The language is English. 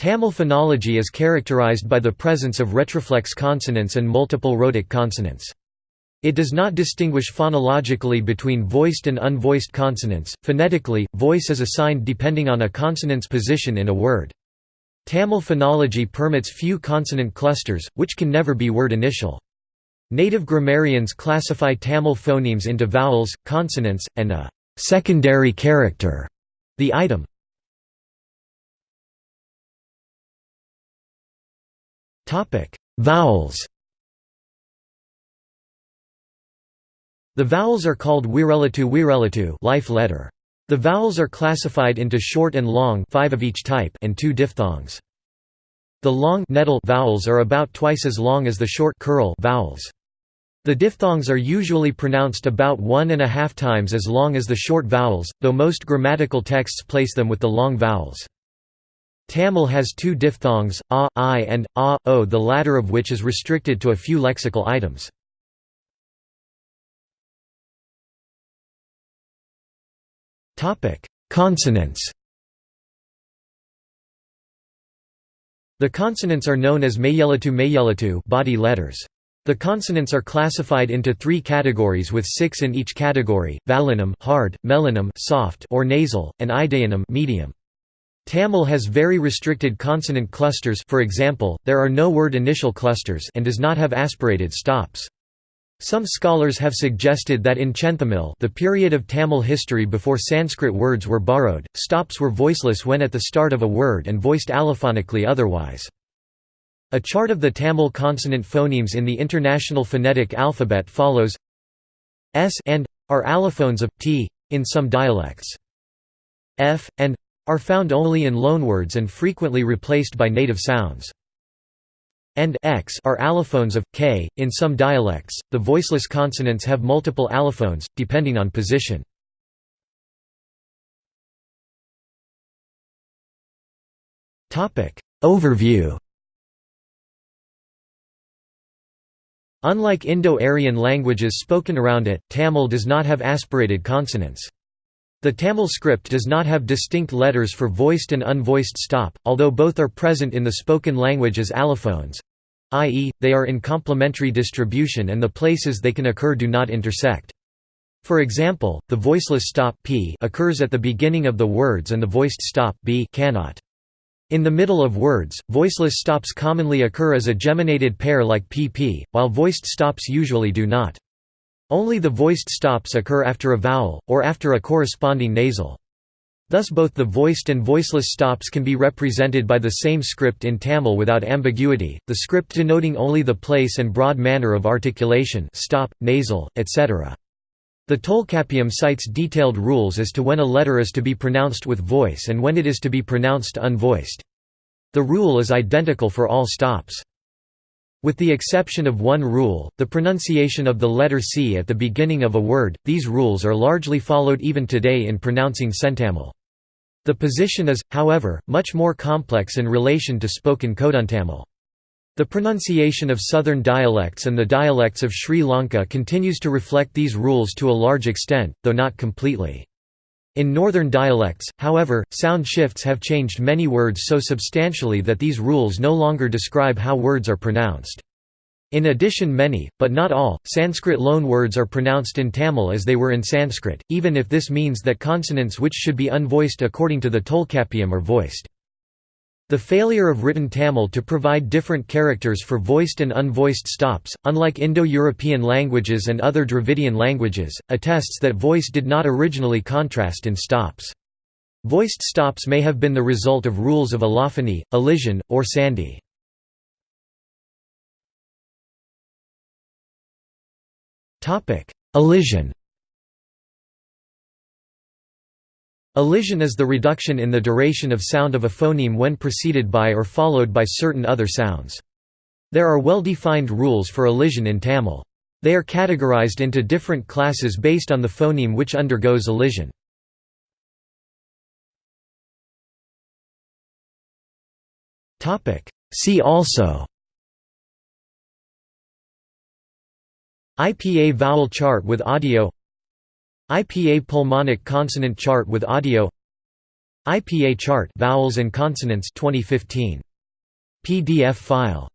Tamil phonology is characterized by the presence of retroflex consonants and multiple rhotic consonants. It does not distinguish phonologically between voiced and unvoiced consonants. Phonetically, voice is assigned depending on a consonant's position in a word. Tamil phonology permits few consonant clusters, which can never be word initial. Native grammarians classify Tamil phonemes into vowels, consonants, and a secondary character, the āytam. Vowels The vowels are called uyireḻuttu uyireḻuttu life letter. The vowels are classified into short and long five of each type and two diphthongs. The long vowels are about twice as long as the short kuṟil vowels. The diphthongs are usually pronounced about one and a half times as long as the short vowels, though most grammatical texts place them with the long vowels. Tamil has two diphthongs, a, i and a, o the latter of which is restricted to a few lexical items. Consonants The consonants are known as meyyeḻuttu meyyeḻuttu body letters. The consonants are classified into three categories with six in each category, vallinam hard, mellinam soft or nasal, and idaiyinam medium. Tamil has very restricted consonant clusters for example, there are no word initial clusters and does not have aspirated stops. Some scholars have suggested that in Chentamil the period of Tamil history before Sanskrit words were borrowed, stops were voiceless when at the start of a word and voiced allophonically otherwise. A chart of the Tamil consonant phonemes in the International Phonetic Alphabet follows S and are allophones of t in some dialects. F and are found only in loanwords and frequently replaced by native sounds. And x are allophones of k. In some dialects, the voiceless consonants have multiple allophones, depending on position. Overview Unlike Indo-Aryan languages spoken around it, Tamil does not have aspirated consonants. The Tamil script does not have distinct letters for voiced and unvoiced stop, although both are present in the spoken language as allophones i.e., they are in complementary distribution and the places they can occur do not intersect. For example, the voiceless stop p occurs at the beginning of the words and the voiced stop b cannot. In the middle of words, voiceless stops commonly occur as a geminated pair like pp, while voiced stops usually do not. Only the voiced stops occur after a vowel, or after a corresponding nasal. Thus both the voiced and voiceless stops can be represented by the same script in Tamil without ambiguity, the script denoting only the place and broad manner of articulation stop, nasal, etc. The Tolkappiyam cites detailed rules as to when a letter is to be pronounced with voice and when it is to be pronounced unvoiced. The rule is identical for all stops. With the exception of one rule, the pronunciation of the letter C at the beginning of a word, these rules are largely followed even today in pronouncing Centamil. The position is, however, much more complex in relation to spoken Koduntamil. The pronunciation of southern dialects and the dialects of Sri Lanka continues to reflect these rules to a large extent, though not completely. In northern dialects, however, sound shifts have changed many words so substantially that these rules no longer describe how words are pronounced. In addition many, but not all, Sanskrit loanwords are pronounced in Tamil as they were in Sanskrit, even if this means that consonants which should be unvoiced according to the Tolkappiyam are voiced. The failure of written Tamil to provide different characters for voiced and unvoiced stops, unlike Indo-European languages and other Dravidian languages, attests that voice did not originally contrast in stops. Voiced stops may have been the result of rules of allophony, elision, or sandhi. Elision Elision is the reduction in the duration of sound of a phoneme when preceded by or followed by certain other sounds. There are well-defined rules for elision in Tamil. They are categorized into different classes based on the phoneme which undergoes elision. See also IPA vowel chart with audio IPA pulmonic consonant chart with audio IPA chart vowels and consonants 2015. PDF file